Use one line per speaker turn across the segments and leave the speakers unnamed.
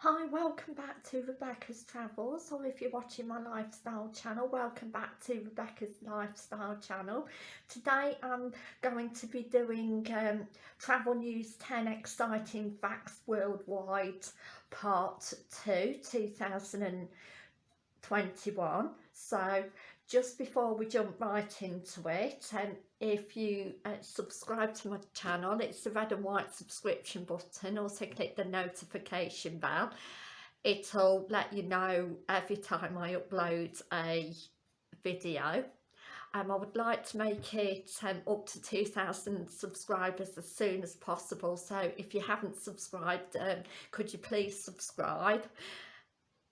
Hi, welcome back to Rebecca's Travels or if you're watching my lifestyle channel, welcome back to Rebecca's Lifestyle channel. Today I'm going to be doing um, Travel News 10 Exciting Facts Worldwide Part 2 2021. So just before we jump right into it and um, if you uh, subscribe to my channel it's the red and white subscription button. Also click the notification bell. It'll let you know every time I upload a video. Um, I would like to make it um, up to 2,000 subscribers as soon as possible. So if you haven't subscribed um, could you please subscribe?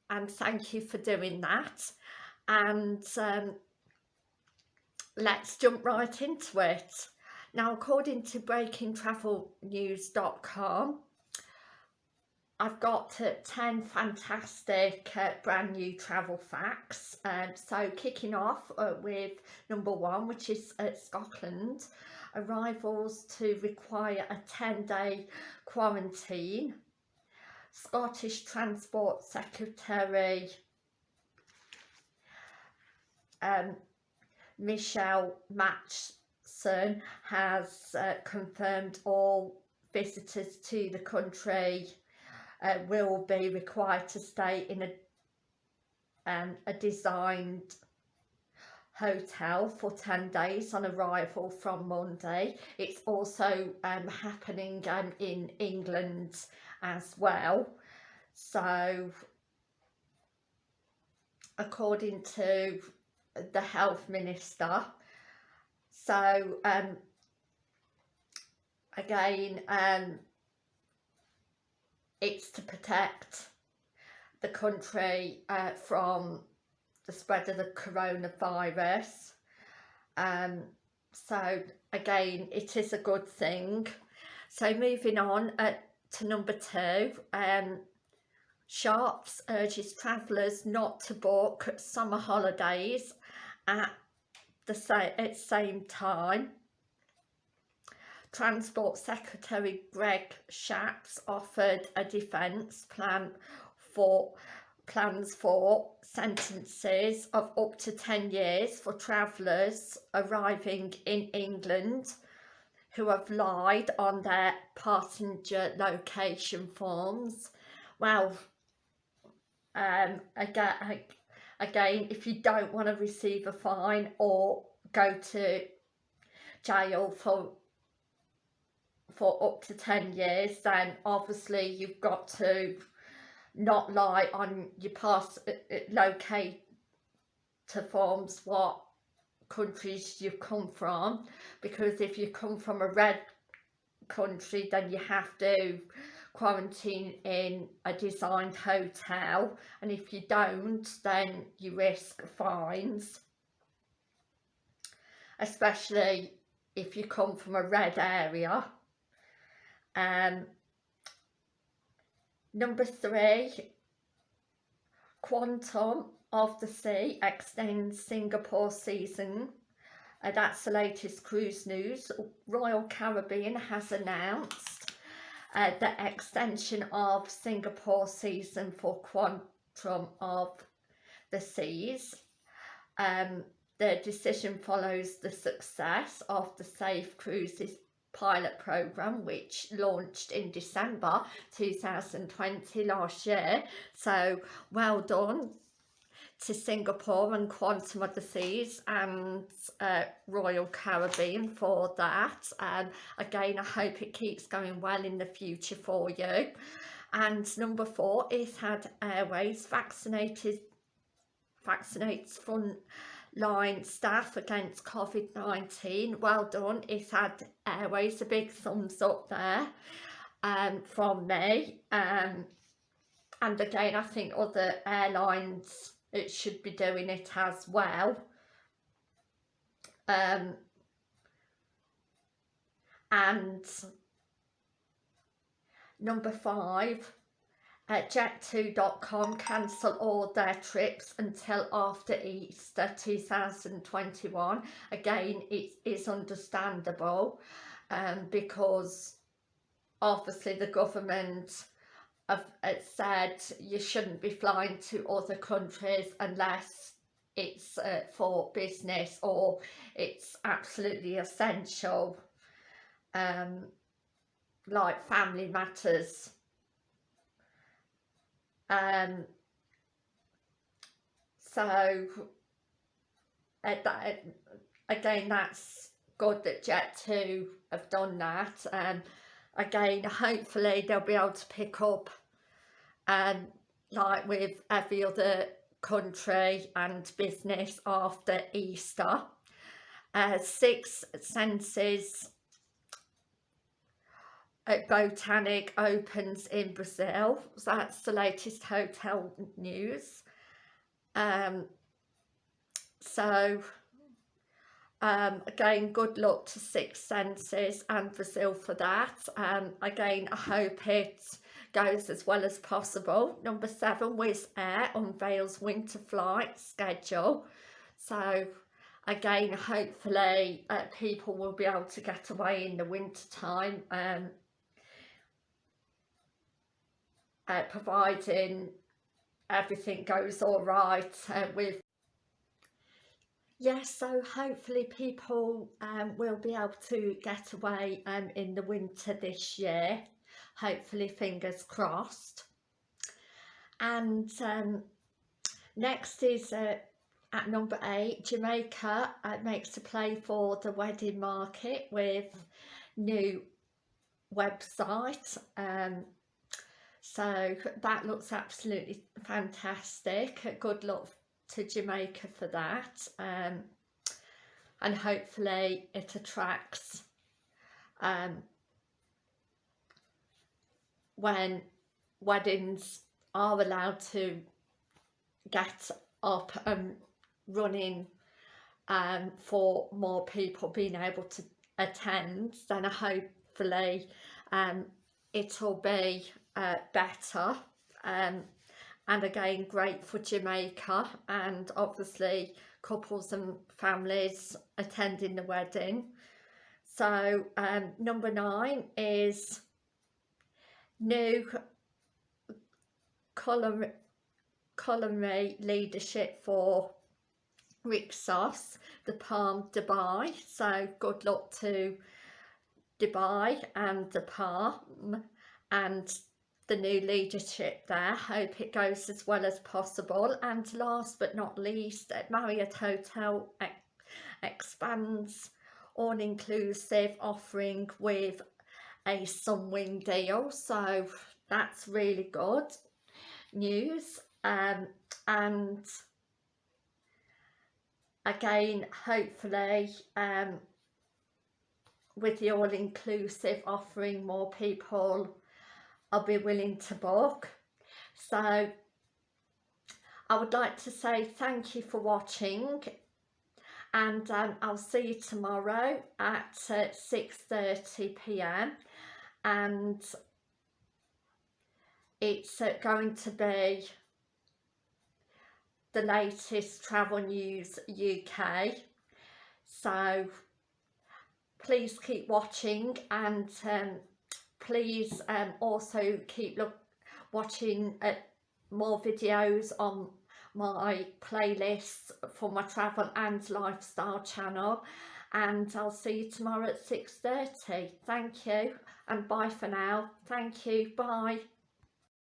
And thank you for doing that and um, let's jump right into it. Now according to breakingtravelnews.com I've got uh, 10 fantastic uh, brand new travel facts. Um, so kicking off uh, with number one, which is Scotland. Arrivals to require a 10 day quarantine. Scottish Transport Secretary um, Michael Matheson has uh, confirmed all visitors to the country uh, will be required to stay in a um, a designed hotel for 10 days on arrival from Monday. It's also um, happening um, in England as well. So according to the health minister. So um, again um, it's to protect the country uh, from the spread of the coronavirus. Um, so again it is a good thing. So moving on uh, to number two um, Shapps urges travellers not to book summer holidays at the same, at same time. Transport Secretary Greg Shapps offered a defence plan for plans for sentences of up to 10 years for travellers arriving in England who have lied on their passenger location forms. Well, um, again, again if you don't want to receive a fine or go to jail for for up to 10 years then obviously you've got to not lie on your past uh, uh, locate to forms what countries you've come from because if you come from a red country then you have to quarantine in a designed hotel and if you don't then you risk fines. Especially if you come from a red area. Um number three quantum of the sea extends singapore season. Uh, that's the latest cruise news. Royal caribbean has announced uh, the extension of Singapore season for Quantum of the Seas. Um, the decision follows the success of the Safe Cruises pilot program which launched in December 2020 last year so well done to Singapore and Quantum of the Seas and uh, Royal Caribbean for that. And again I hope it keeps going well in the future for you. And number four Etihad Airways vaccinated vaccinates frontline staff against COVID-19 well done. Etihad Airways a big thumbs up there um, from me. Um, and again I think other airlines it should be doing it as well. Um, and number five uh, jet2.com cancel all their trips until after Easter 2021 again it is understandable um, because obviously the government have uh, said you shouldn't be flying to other countries unless it's uh, for business or it's absolutely essential um, like family matters. Um, so uh, that, again that's good that Jet2 have done that and again hopefully they'll be able to pick up um, like with every other country and business after Easter. Uh, Six Senses at Botanique opens in Brazil. So that's the latest hotel news. Um, so um, again, good luck to Six Senses and Brazil for that. Um, again, I hope it goes as well as possible. Number seven, Wizz Air unveils winter flight schedule. So again, hopefully uh, people will be able to get away in the winter time. Um, uh, providing everything goes all right uh, with yes so hopefully people um, will be able to get away um, in the winter this year. Hopefully fingers crossed. And um, next is uh, at number eight Jamaica uh, makes a play for the wedding market with new website um, so that looks absolutely fantastic. Good luck to Jamaica for that um, and hopefully it attracts um, when weddings are allowed to get up and running um, for more people being able to attend then hopefully um, it'll be uh, better um, and again great for Jamaica and obviously couples and families attending the wedding so um, number nine is new culinary, culinary leadership for Rixos, the Palm Dubai. So good luck to Dubai and the Palm and the new leadership there. Hope it goes as well as possible. And last but not least, Marriott Hotel expands all-inclusive offering with a Sunwing deal so that's really good news um, and again hopefully um, with the all-inclusive offering more people will be willing to book. So I would like to say thank you for watching and um, I'll see you tomorrow at uh, 6.30pm and it's uh, going to be the latest travel news UK so please keep watching and um, please um, also keep look watching uh, more videos on my playlists for my travel and lifestyle channel and I'll see you tomorrow at 6.30. Thank you and bye for now. Thank you. Bye.